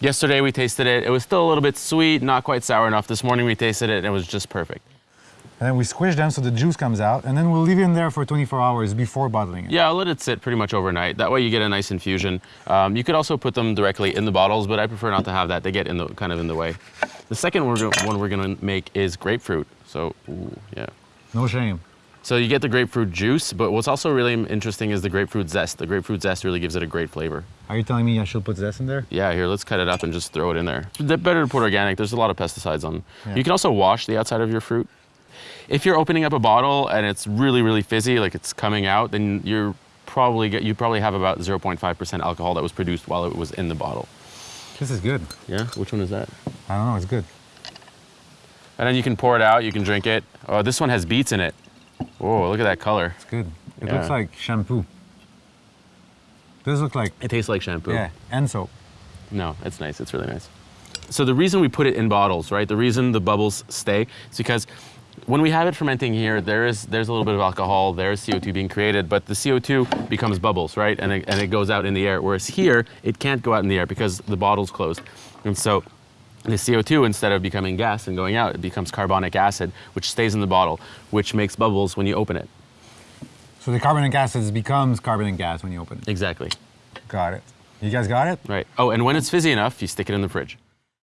Yesterday we tasted it. It was still a little bit sweet, not quite sour enough. This morning we tasted it and it was just perfect. And then we squish them so the juice comes out, and then we'll leave it in there for 24 hours before bottling it. Yeah, I'll let it sit pretty much overnight. That way you get a nice infusion. Um, you could also put them directly in the bottles, but I prefer not to have that. They get in the kind of in the way. The second one we're gonna make is grapefruit. So, ooh, yeah. No shame. So you get the grapefruit juice, but what's also really interesting is the grapefruit zest. The grapefruit zest really gives it a great flavor. Are you telling me I should put zest in there? Yeah, here, let's cut it up and just throw it in there. They're better to put organic. There's a lot of pesticides on. Yeah. You can also wash the outside of your fruit. If you're opening up a bottle and it's really, really fizzy, like it's coming out, then you're probably get, you probably have about 0.5% alcohol that was produced while it was in the bottle. This is good. Yeah, which one is that? I don't know, it's good. And then you can pour it out. You can drink it. Oh, this one has beets in it. Oh, look at that color. It's good. It Yeah. looks like shampoo. Does look like, It tastes like shampoo. yeah, and soap. No, it's nice. It's really nice. So the reason we put it in bottles, right? The reason the bubbles stay is because when we have it fermenting here, there is there's a little bit of alcohol, there's CO2 being created, but the CO2 becomes bubbles, right? And it, and it goes out in the air. Whereas here, it can't go out in the air because the bottle's closed. And so the CO2, instead of becoming gas and going out, it becomes carbonic acid, which stays in the bottle, which makes bubbles when you open it. So the carbonic acid becomes carbonic gas when you open it. Exactly. Got it. You guys got it? Right. Oh, and when it's fizzy enough, you stick it in the fridge.